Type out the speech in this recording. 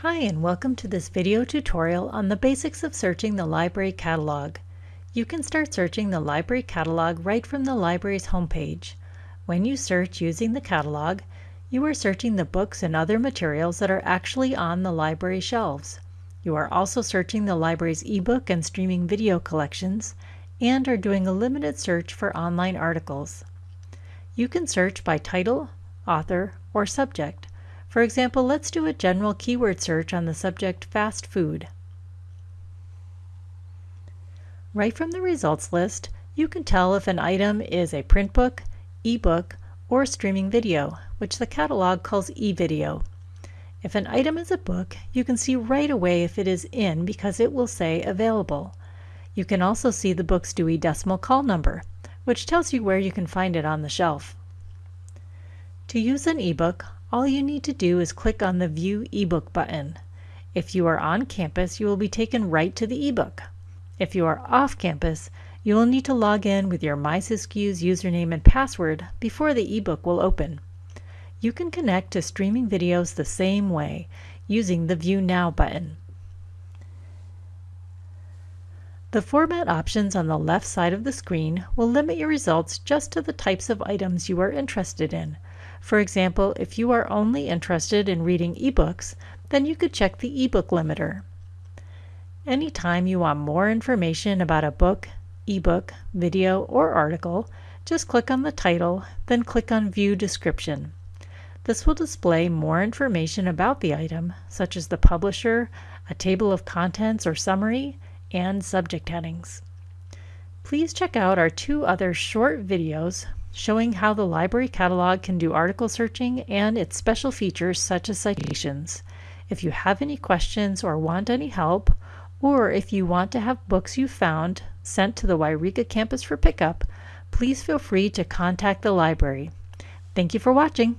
Hi and welcome to this video tutorial on the basics of searching the library catalog. You can start searching the library catalog right from the library's homepage. When you search using the catalog, you are searching the books and other materials that are actually on the library shelves. You are also searching the library's ebook and streaming video collections and are doing a limited search for online articles. You can search by title, author, or subject. For example, let's do a general keyword search on the subject fast food. Right from the results list, you can tell if an item is a print book, ebook, or streaming video, which the catalog calls eVideo. If an item is a book, you can see right away if it is in because it will say available. You can also see the book's Dewey Decimal Call number, which tells you where you can find it on the shelf. To use an ebook, all you need to do is click on the View eBook button. If you are on campus, you will be taken right to the ebook. If you are off campus, you will need to log in with your MySysQ's username and password before the ebook will open. You can connect to streaming videos the same way, using the View Now button. The format options on the left side of the screen will limit your results just to the types of items you are interested in. For example, if you are only interested in reading ebooks, then you could check the ebook limiter. Anytime you want more information about a book, ebook, video, or article, just click on the title, then click on View Description. This will display more information about the item, such as the publisher, a table of contents or summary, and subject headings. Please check out our two other short videos showing how the library catalog can do article searching and its special features such as citations. If you have any questions or want any help, or if you want to have books you found sent to the Yreka campus for pickup, please feel free to contact the library. Thank you for watching.